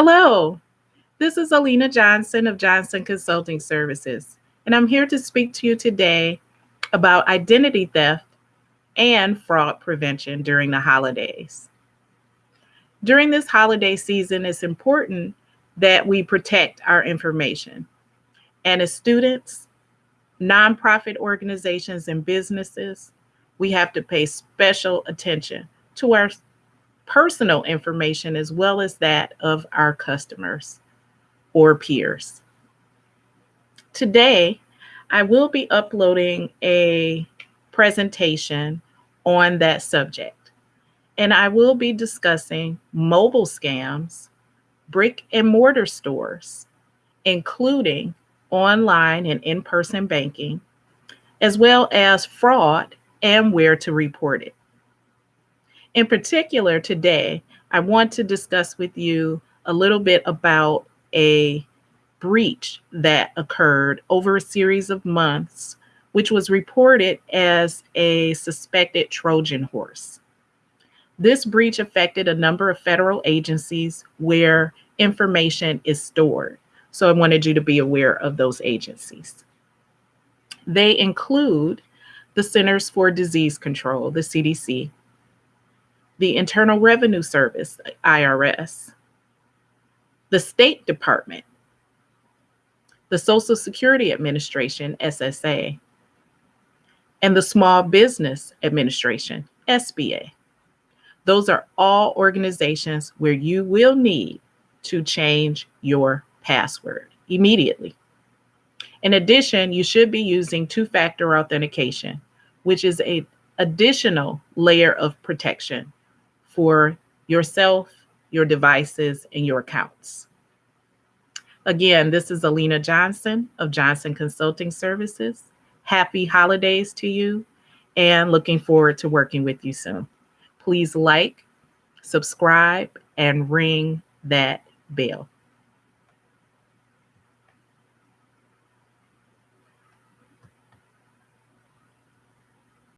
Hello, this is Alina Johnson of Johnson Consulting Services, and I'm here to speak to you today about identity theft and fraud prevention during the holidays. During this holiday season, it's important that we protect our information. And as students, nonprofit organizations, and businesses, we have to pay special attention to our personal information as well as that of our customers or peers. Today, I will be uploading a presentation on that subject, and I will be discussing mobile scams, brick and mortar stores, including online and in person banking, as well as fraud and where to report it. In particular, today, I want to discuss with you a little bit about a breach that occurred over a series of months, which was reported as a suspected Trojan horse. This breach affected a number of federal agencies where information is stored. So I wanted you to be aware of those agencies. They include the Centers for Disease Control, the CDC, the Internal Revenue Service, IRS, the State Department, the Social Security Administration, SSA, and the Small Business Administration, SBA. Those are all organizations where you will need to change your password immediately. In addition, you should be using two-factor authentication, which is a additional layer of protection for yourself, your devices, and your accounts. Again, this is Alina Johnson of Johnson Consulting Services. Happy holidays to you and looking forward to working with you soon. Please like, subscribe, and ring that bell.